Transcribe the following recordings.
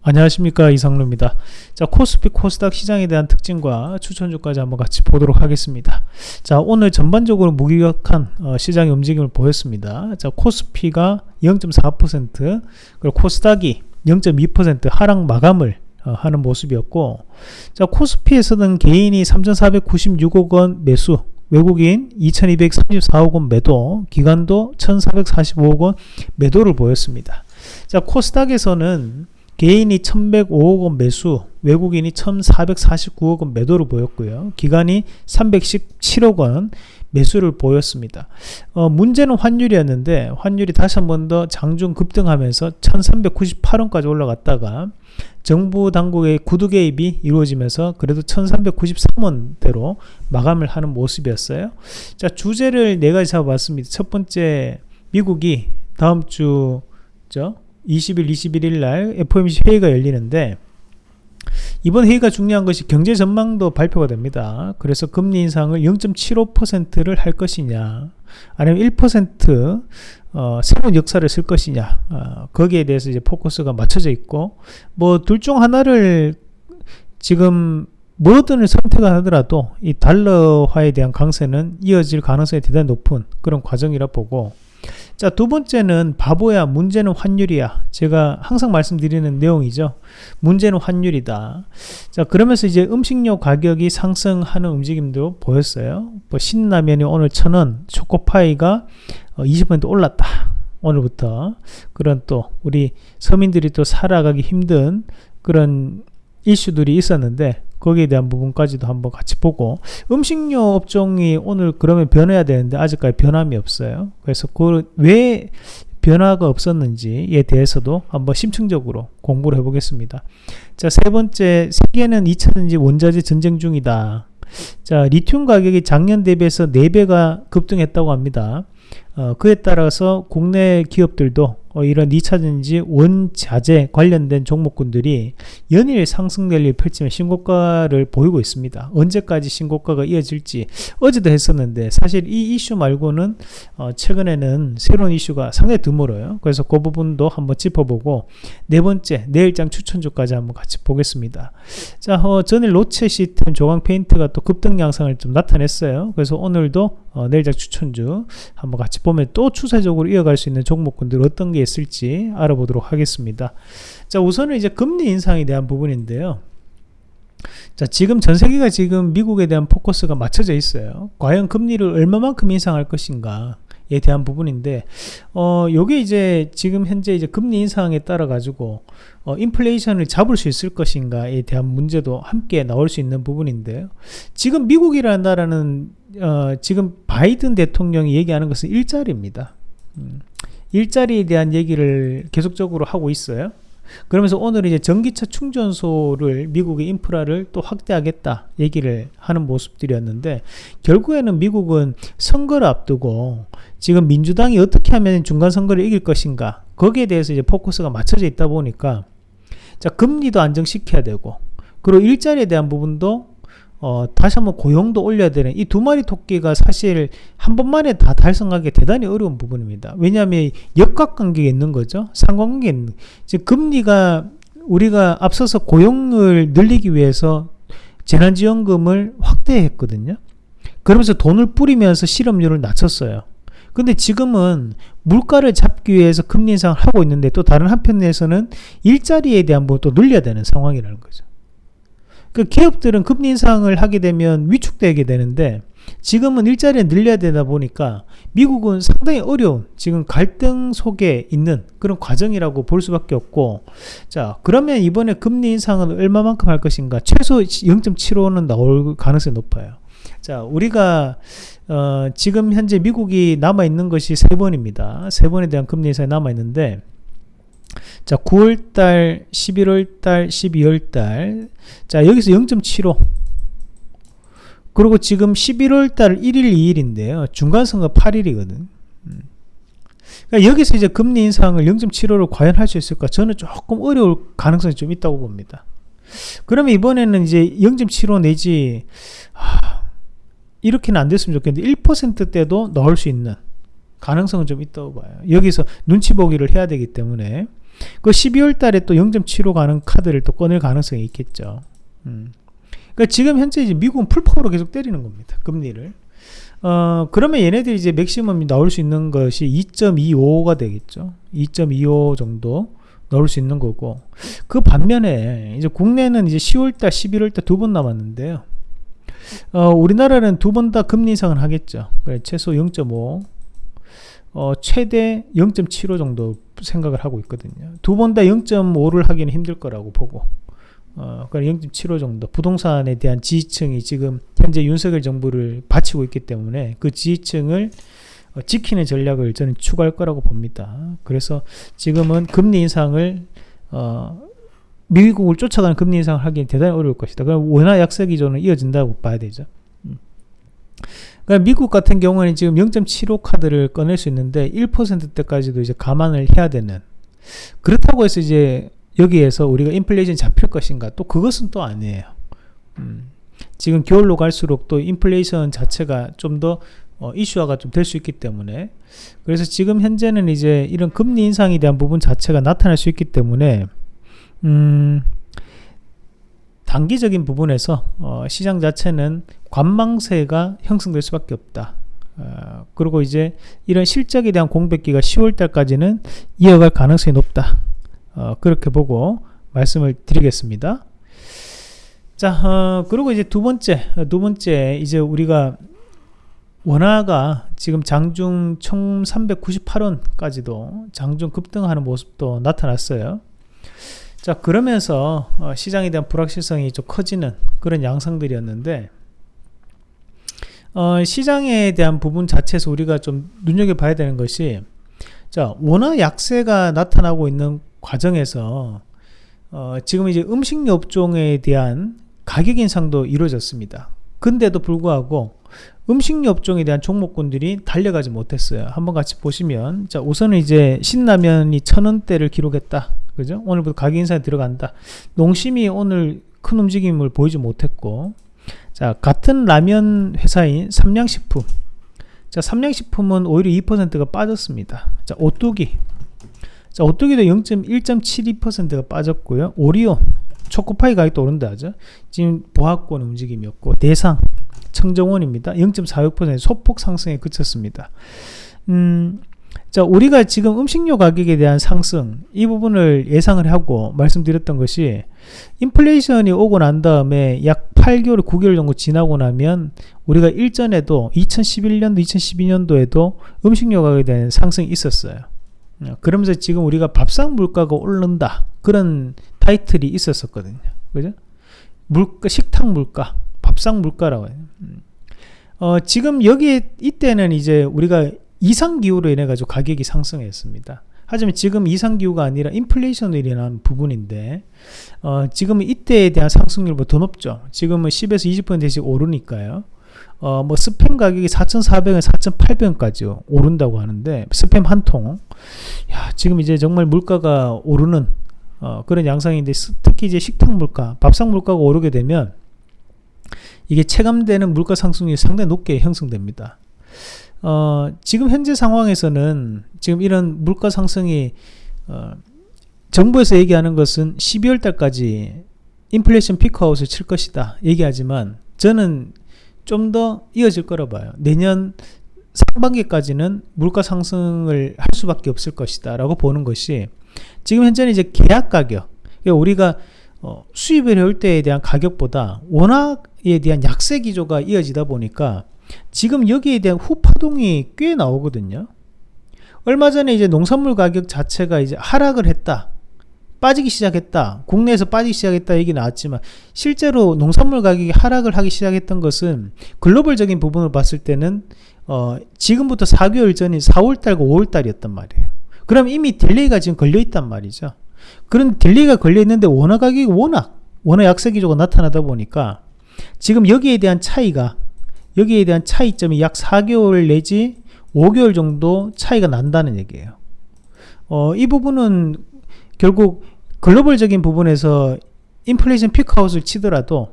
안녕하십니까 이상루입니다. 자 코스피 코스닥 시장에 대한 특징과 추천주까지 한번 같이 보도록 하겠습니다. 자 오늘 전반적으로 무기력한 어, 시장의 움직임을 보였습니다. 자 코스피가 0.4% 그리고 코스닥이 0.2% 하락 마감을 어, 하는 모습이었고 자 코스피에서는 개인이 3,496억원 매수 외국인 2234억원 매도 기관도 1445억원 매도를 보였습니다. 자 코스닥에서는 개인이 1105억 원 매수, 외국인이 1449억 원 매도를 보였고요. 기관이 317억 원 매수를 보였습니다. 어, 문제는 환율이었는데 환율이 다시 한 번 더 장중 급등하면서 1398원까지 올라갔다가 정부 당국의 구두 개입이 이루어지면서 그래도 1393원대로 마감을 하는 모습이었어요. 자 주제를 네 가지 잡아봤습니다. 첫 번째 미국이 다음 주죠 20일, 21일 날 FOMC 회의가 열리는데 이번 회의가 중요한 것이 경제 전망도 발표가 됩니다. 그래서 금리 인상을 0.75%를 할 것이냐 아니면 1% 어, 새로운 역사를 쓸 것이냐 어, 거기에 대해서 이제 포커스가 맞춰져 있고 뭐 둘 중 하나를 지금 뭐든 선택을 하더라도 이 달러화에 대한 강세는 이어질 가능성이 대단히 높은 그런 과정이라 보고 자, 두 번째는 바보야. 문제는 환율이야. 제가 항상 말씀드리는 내용이죠. 문제는 환율이다. 자, 그러면서 이제 음식료 가격이 상승하는 움직임도 보였어요. 뭐 신라면이 오늘 천원, 초코파이가 20% 어, 올랐다. 오늘부터. 그런 또 우리 서민들이 또 살아가기 힘든 그런 이슈들이 있었는데 거기에 대한 부분까지도 한번 같이 보고 음식료 업종이 오늘 그러면 변해야 되는데 아직까지 변함이 없어요. 그래서 그 왜 변화가 없었는지에 대해서도 한번 심층적으로 공부를 해 보겠습니다. 자, 세 번째, 세계는 2차전지 원자재 전쟁 중이다. 자, 리튬 가격이 작년 대비해서 4배가 급등했다고 합니다. 어, 그에 따라서 국내 기업들도 어, 이런 2차전지 원자재 관련된 종목군들이 연일 상승 랠리를 펼치며 신고가를 보이고 있습니다. 언제까지 신고가가 이어질지 어제도 했었는데 사실 이 이슈 말고는 어, 최근에는 새로운 이슈가 상당히 드물어요. 그래서 그 부분도 한번 짚어보고 네 번째 내일장 추천주까지 한번 같이 보겠습니다. 자 어, 전일 로체 시스템 조광 페인트가 또 급등 양상을 좀 나타냈어요. 그래서 오늘도 어, 내일장 추천주 한번 같이 보면 또 추세적으로 이어갈 수 있는 종목군들 어떤 게 있을지 알아보도록 하겠습니다. 자, 우선은 이제 금리 인상에 대한 부분인데요. 자, 지금 전 세계가 지금 미국에 대한 포커스가 맞춰져 있어요. 과연 금리를 얼마만큼 인상할 것인가? 에 대한 부분인데 어 요게 이제 지금 현재 이제 금리 인상에 따라 가지고 어 인플레이션을 잡을 수 있을 것인가에 대한 문제도 함께 나올 수 있는 부분인데요. 지금 미국이라는 나라는 어 지금 바이든 대통령이 얘기하는 것은 일자리입니다. 음. 일자리에 대한 얘기를 계속적으로 하고 있어요. 그러면서 오늘 이제 전기차 충전소를 미국의 인프라를 또 확대하겠다 얘기를 하는 모습들이었는데 결국에는 미국은 선거를 앞두고 지금 민주당이 어떻게 하면 중간 선거를 이길 것인가 거기에 대해서 이제 포커스가 맞춰져 있다 보니까 자 금리도 안정시켜야 되고 그리고 일자리에 대한 부분도 어, 다시 한번 고용도 올려야 되는 이 두 마리 토끼가 사실 한 번만에 다 달성하기 대단히 어려운 부분입니다. 왜냐하면 역학관계가 있는 거죠. 상관관계 있는. 즉 금리가 우리가 앞서서 고용을 늘리기 위해서 재난지원금을 확대했거든요. 그러면서 돈을 뿌리면서 실업률을 낮췄어요. 근데 지금은 물가를 잡기 위해서 금리 인상을 하고 있는데 또 다른 한편에서는 일자리에 대한 부분도 늘려야 되는 상황이라는 거죠. 그 기업들은 금리 인상을 하게 되면 위축되게 되는데 지금은 일자리를 늘려야 되다 보니까 미국은 상당히 어려운 지금 갈등 속에 있는 그런 과정이라고 볼 수밖에 없고 자 그러면 이번에 금리 인상은 얼마만큼 할 것인가? 최소 0.75는 나올 가능성이 높아요. 자 우리가 어, 지금 현재 미국이 남아 있는 것이 세 번입니다. 세 번에 대한 금리 인상이 남아 있는데 자, 9월달, 11월달, 12월달. 자, 여기서 0.75. 그리고 지금 11월달 1일, 2일인데요. 중간선거 8일이거든. 음. 그러니까 여기서 이제 금리 인상을 0.75로 과연 할 수 있을까? 저는 조금 어려울 가능성이 좀 있다고 봅니다. 그러면 이번에는 이제 0.75 내지, 하, 이렇게는 안 됐으면 좋겠는데, 1%대도 넣을 수 있는 가능성은 좀 있다고 봐요. 여기서 눈치 보기를 해야 되기 때문에 그 12월 달에 또 0.75 가는 카드를 또 꺼낼 가능성이 있겠죠. 음. 그러니까 지금 현재 이제 미국은 풀파워로 계속 때리는 겁니다. 금리를. 어, 그러면 얘네들이 이제 맥시멈이 나올 수 있는 것이 2.25가 되겠죠. 2.25 정도 나올 수 있는 거고. 그 반면에 이제 국내는 이제 10월달, 11월달 두 번 남았는데요. 어, 우리나라는 두 번 다 금리 인상을 하겠죠. 그래, 최소 0.5, 어, 최대 0.75 정도 생각을 하고 있거든요. 두 번 다 0.5를 하기는 힘들 거라고 보고. 어, 그러니까 0.75 정도 부동산에 대한 지지층이 지금 현재 윤석열 정부를 바치고 있기 때문에 그 지지층을 어, 지키는 전략을 저는 추구할 거라고 봅니다. 그래서 지금은 금리 인상을 어, 미국을 쫓아가는 금리 인상을 하기는 대단히 어려울 것이다. 그럼 원화 약세 기조는 이어진다고 봐야 되죠. 음. 그러니까 미국 같은 경우는 지금 0.75 카드를 꺼낼 수 있는데 1%대까지도 이제 감안을 해야 되는. 그렇다고 해서 이제 여기에서 우리가 인플레이션 잡힐 것인가? 또 그것은 또 아니에요. 음, 지금 겨울로 갈수록 또 인플레이션 자체가 좀더 어, 이슈화가 좀 될 수 있기 때문에. 그래서 지금 현재는 이제 이런 금리 인상에 대한 부분 자체가 나타날 수 있기 때문에 음, 단기적인 부분에서 어, 시장 자체는 관망세가 형성될 수밖에 없다. 어, 그리고 이제 이런 실적에 대한 공백기가 10월 달까지는 이어갈 가능성이 높다. 어, 그렇게 보고 말씀을 드리겠습니다. 자, 어, 그리고 이제 두 번째, 두 번째, 이제 우리가 원화가 지금 장중 1398원까지도 장중 급등하는 모습도 나타났어요. 자, 그러면서 어, 시장에 대한 불확실성이 좀 커지는 그런 양상들이었는데, 어, 시장에 대한 부분 자체에서 우리가 좀 눈여겨봐야 되는 것이, 자, 원화 약세가 나타나고 있는 과정에서 어, 지금 이제 음식료 업종에 대한 가격 인상도 이루어졌습니다. 근데도 불구하고 음식료 업종에 대한 종목군들이 달려가지 못했어요. 한번 같이 보시면 자 우선은 이제 신라면이 천원대를 기록했다. 그죠? 오늘부터 가격 인상이 들어간다. 농심이 오늘 큰 움직임을 보이지 못했고 자 같은 라면 회사인 삼양식품 자 삼양식품은 오히려 2%가 빠졌습니다. 자 오뚜기 자, 오뚜기도 0.1.72%가 빠졌고요. 오리온, 초코파이 가격도 오른다 하죠. 지금 보합권 움직임이었고 대상, 청정원입니다. 0.46% 소폭 상승에 그쳤습니다. 음, 자, 우리가 지금 음식료 가격에 대한 상승 이 부분을 예상을 하고 말씀드렸던 것이 인플레이션이 오고 난 다음에 약 8개월, 9개월 정도 지나고 나면 우리가 일전에도 2011년도, 2012년도에도 음식료 가격에 대한 상승이 있었어요. 어, 그러면서 지금 우리가 밥상 물가가 오른다 그런 타이틀이 있었었거든요. 그죠? 물가 식탁 물가 밥상 물가라고 해요. 음. 어, 지금 여기 이때는 이제 우리가 이상 기후로 인해 가지고 가격이 상승했습니다. 하지만 지금 이상 기후가 아니라 인플레이션으로 인한 부분인데 어, 지금 이때에 대한 상승률보다 더 높죠. 지금은 10에서 20%씩 오르니까요. 어, 뭐 스팸 가격이 4,400원, 4,800원까지 오른다고 하는데 스팸 한 통. 야, 지금 이제 정말 물가가 오르는 어, 그런 양상인데 특히 이제 식탁 물가, 밥상 물가가 오르게 되면 이게 체감되는 물가 상승률이 상당히 높게 형성됩니다. 어, 지금 현재 상황에서는 지금 이런 물가 상승이 어, 정부에서 얘기하는 것은 12월 달까지 인플레이션 피크아웃을 칠 것이다 얘기하지만 저는 좀 더 이어질 거라 봐요. 내년 상반기까지는 물가 상승을 할 수밖에 없을 것이다 라고 보는 것이 지금 현재는 이제 계약 가격 그러니까 우리가 어, 수입을 해올 때에 대한 가격보다 원화에 대한 약세 기조가 이어지다 보니까 지금 여기에 대한 후파동이 꽤 나오거든요 얼마 전에 이제 농산물 가격 자체가 이제 하락을 했다 빠지기 시작했다. 국내에서 빠지기 시작했다 얘기 나왔지만 실제로 농산물 가격이 하락을 하기 시작했던 것은 글로벌적인 부분을 봤을 때는 어, 지금부터 4개월 전인 4월달과 5월달이었단 말이에요. 그럼 이미 delay가 지금 걸려 있단 말이죠. 그런 delay가 걸려 있는데 원화 가격이 워낙 원화 약세 기조가 나타나다 보니까 지금 여기에 대한 차이가 여기에 대한 차이점이 약 4개월 내지 5개월 정도 차이가 난다는 얘기예요. 어, 이 부분은 결국 글로벌적인 부분에서 인플레이션 피크아웃을 치더라도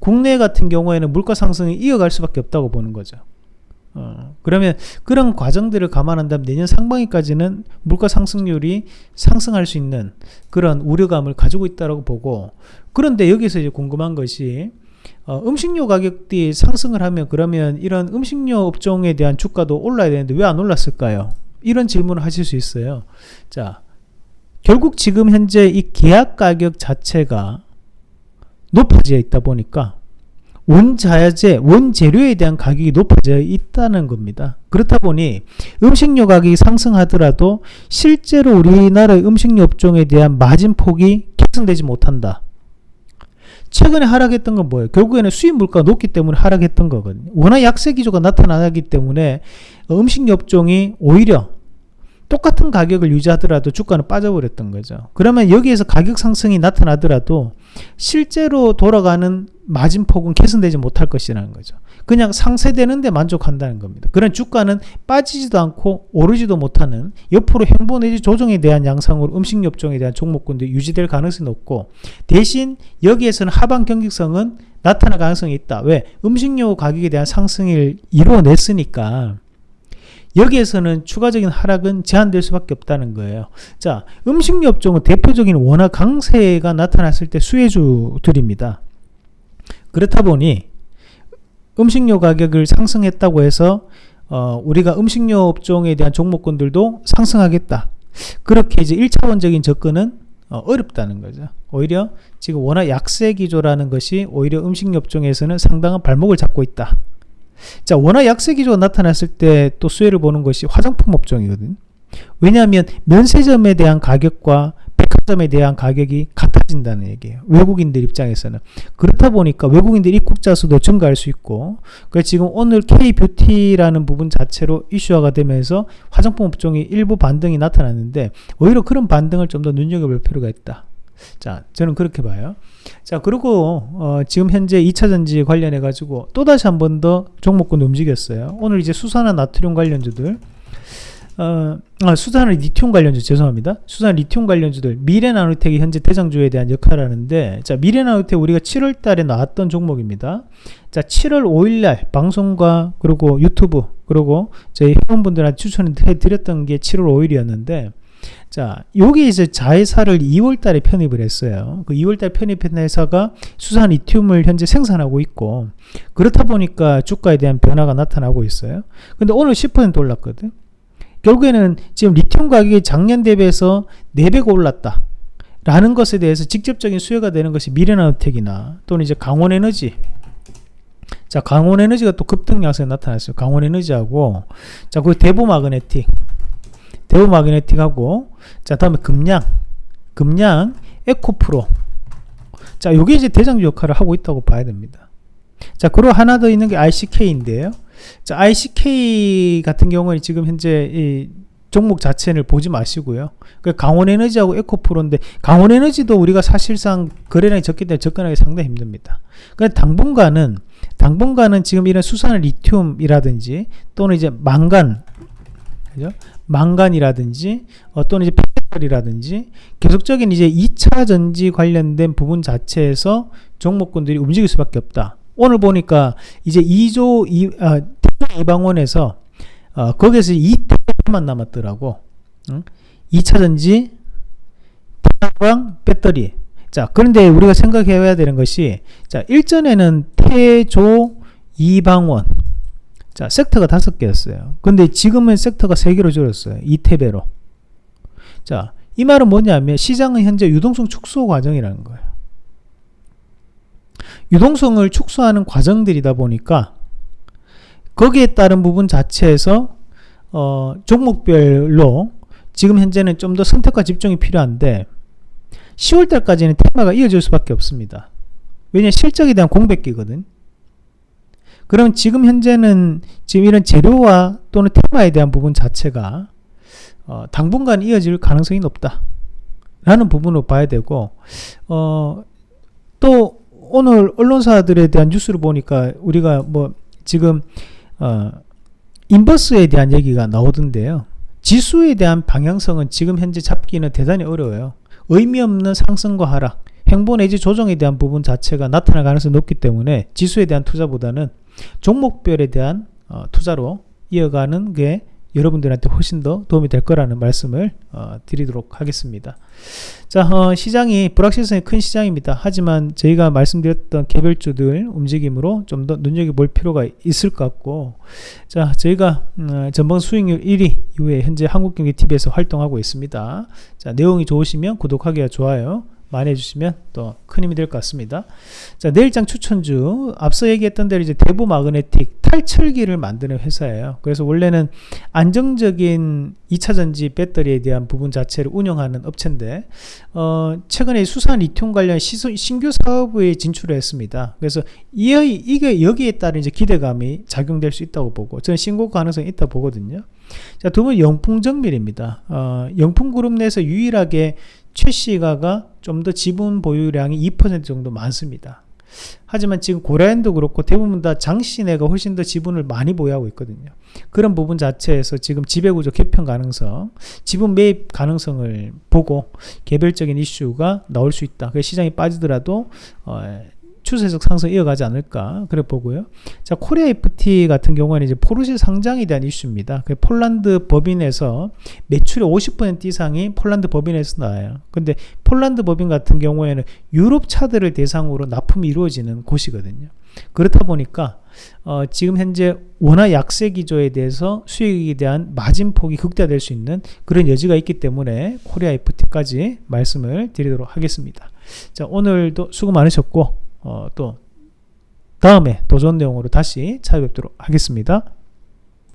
국내 같은 경우에는 물가 상승이 이어갈 수밖에 없다고 보는 거죠. 어, 그러면 그런 과정들을 감안한다면 내년 상반기까지는 물가 상승률이 상승할 수 있는 그런 우려감을 가지고 있다고 보고 그런데 여기서 이제 궁금한 것이 어, 음식료 가격이 상승을 하면 그러면 이런 음식료 업종에 대한 주가도 올라야 되는데 왜 안 올랐을까요? 이런 질문을 하실 수 있어요. 자, 결국 지금 현재 이 계약 가격 자체가 높아져 있다 보니까 원자재, 원재료에 대한 가격이 높아져 있다는 겁니다. 그렇다 보니 음식료 가격이 상승하더라도 실제로 우리나라의 음식료 업종에 대한 마진폭이 개선되지 못한다. 최근에 하락했던 건 뭐예요? 결국에는 수입 물가가 높기 때문에 하락했던 거거든요. 워낙 약세 기조가 나타나기 때문에 음식료 업종이 오히려 똑같은 가격을 유지하더라도 주가는 빠져버렸던 거죠. 그러면 여기에서 가격 상승이 나타나더라도 실제로 돌아가는 마진폭은 개선되지 못할 것이라는 거죠. 그냥 상쇄되는데 만족한다는 겁니다. 그런 주가는 빠지지도 않고 오르지도 못하는 옆으로 행보 내지 조정에 대한 양상으로 음식료 업종에 대한 종목군도 유지될 가능성이 높고 대신 여기에서는 하방 경직성은 나타날 가능성이 있다. 왜? 음식료 가격에 대한 상승을 이루어냈으니까 여기에서는 추가적인 하락은 제한될 수밖에 없다는 거예요. 자, 음식료 업종은 대표적인 원화 강세가 나타났을 때 수혜주들입니다. 그렇다 보니 음식료 가격을 상승했다고 해서 어, 우리가 음식료 업종에 대한 종목군들도 상승하겠다. 그렇게 이제 1차원적인 접근은 어, 렵다는 거죠. 오히려 지금 워낙 약세 기조라는 것이 오히려 음식료 업종에서는 상당한 발목을 잡고 있다. 자, 워낙 약세 기조가 나타났을 때 또 수혜를 보는 것이 화장품 업종이거든. 왜냐하면 면세점에 대한 가격과 백화점에 대한 가격이 같아진다는 얘기예요. 외국인들 입장에서는. 그렇다 보니까 외국인들 입국자 수도 증가할 수 있고, 그래서 지금 오늘 K-뷰티라는 부분 자체로 이슈화가 되면서 화장품 업종이 일부 반등이 나타났는데, 오히려 그런 반등을 좀 더 눈여겨볼 필요가 있다. 자, 저는 그렇게 봐요. 자, 그리고 어, 지금 현재 2차 전지 관련해 가지고 또 다시 한 번 더 종목군 움직였어요. 오늘 이제 수산화 나트륨 관련주들 어, 아, 수산화 리튬 관련주 죄송합니다. 수산 리튬 관련주들 미래나노텍이 현재 대장주에 대한 역할을 하는데 자 미래나노텍 우리가 7월 달에 나왔던 종목입니다. 자 7월 5일 날 방송과 그리고 유튜브 그리고 저희 회원분들한테 추천해 드렸던 게 7월 5일이었는데 자, 여기 이제 자회사를 2월 달에 편입을 했어요. 그 2월 달 편입한 회사가 수산 리튬을 현재 생산하고 있고, 그렇다 보니까 주가에 대한 변화가 나타나고 있어요. 근데 오늘 10% 올랐거든. 결국에는 지금 리튬 가격이 작년 대비해서 4배가 올랐다. 라는 것에 대해서 직접적인 수혜가 되는 것이 미래나우텍이나 또는 이제 강원에너지 자 강원에너지가 또 급등 양상이 나타났어요 강원에너지하고 자그 대보마그네틱 대우 마그네틱하고 자 다음에 금양 금양 에코프로 자 요게 이제 대장주 역할을 하고 있다고 봐야 됩니다 자 그리고 하나 더 있는 게 ICK인데요 자 ICK 같은 경우는 지금 현재 이 종목 자체를 보지 마시고요. 그 강원에너지하고 에코프로인데 강원에너지도 우리가 사실상 거래량이 적기 때문에 접근하기 상당히 힘듭니다. 그런데 당분간은 당분간은 지금 이런 수산 리튬이라든지 또는 이제 망간 그죠? 망간이라든지 어, 또는 이제 페트롤이라든지 계속적인 이제 2차 전지 관련된 부분 자체에서 종목군들이 움직일 수밖에 없다. 오늘 보니까 이제 2조 2, 아, 이방원에서 어, 거기에서 2태만 남았더라고. 응? 2차 전지 태양광 배터리. 자, 그런데 우리가 생각해야 되는 것이 자, 일전에는 태조 이방원 자, 섹터가 다섯 개였어요. 근데 지금은 섹터가 세 개로 줄었어요. 이태배로. 자, 이 말은 뭐냐면 시장은 현재 유동성 축소 과정이라는 거예요. 유동성을 축소하는 과정들이다 보니까 거기에 따른 부분 자체에서 어, 종목별로 지금 현재는 좀 더 선택과 집중이 필요한데 10월달까지는 테마가 이어질 수밖에 없습니다. 왜냐 실적에 대한 공백기거든. 그럼 지금 현재는 지금 이런 재료와 또는 테마에 대한 부분 자체가 어, 당분간 이어질 가능성이 높다. 라는 부분으로 봐야 되고, 어, 또 오늘 언론사들에 대한 뉴스를 보니까 우리가 뭐 지금, 어, 인버스에 대한 얘기가 나오던데요. 지수에 대한 방향성은 지금 현재 잡기는 대단히 어려워요. 의미 없는 상승과 하락, 행보 내지 조정에 대한 부분 자체가 나타날 가능성이 높기 때문에 지수에 대한 투자보다는 종목별에 대한 어, 투자로 이어가는 게 여러분들한테 훨씬 더 도움이 될 거라는 말씀을 어, 드리도록 하겠습니다. 자, 어, 시장이 불확실성이 큰 시장입니다. 하지만 저희가 말씀드렸던 개별주들 움직임으로 좀 더 눈여겨볼 필요가 있을 것 같고, 자, 저희가 음, 전방 수익률 1위 이후에 현재 한국경제TV에서 활동하고 있습니다. 자, 내용이 좋으시면 구독하기와 좋아요. 많이 해주시면 또 큰 힘이 될 것 같습니다. 자, 내일장 추천주 앞서 얘기했던 대로 이제 대부 마그네틱 탈철기를 만드는 회사예요. 그래서 원래는 안정적인 2차 전지 배터리에 대한 부분 자체를 운영하는 업체인데 어, 최근에 수산 리튬 관련 시소, 신규 사업에 진출을 했습니다. 그래서 이, 이게 여기에 따른 이제 기대감이 작용될 수 있다고 보고 저는 신고 가능성이 있다 보거든요. 자, 두 번 영풍정밀입니다. 어, 영풍그룹 내에서 유일하게 최 씨가가 좀 더 지분 보유량이 2% 정도 많습니다. 하지만 지금 고라엔도 그렇고 대부분 다 장시내가 훨씬 더 지분을 많이 보유하고 있거든요. 그런 부분 자체에서 지금 지배구조 개편 가능성, 지분 매입 가능성을 보고 개별적인 이슈가 나올 수 있다. 시장이 빠지더라도 어, 추세적 상승 이어가지 않을까 그래 보고요. 자 코리아 FT 같은 경우는 이제 포르쉐 상장에 대한 이슈입니다. 그 폴란드 법인에서 매출의 50% 이상이 폴란드 법인에서 나와요. 근데 폴란드 법인 같은 경우에는 유럽 차들을 대상으로 납품이 이루어지는 곳이거든요. 그렇다 보니까 어, 지금 현재 원화 약세 기조에 대해서 수익에 대한 마진 폭이 극대화될 수 있는 그런 여지가 있기 때문에 코리아 FT까지 말씀을 드리도록 하겠습니다. 자 오늘도 수고 많으셨고 어, 또 다음에 도전 내용으로 다시 찾아뵙도록 하겠습니다.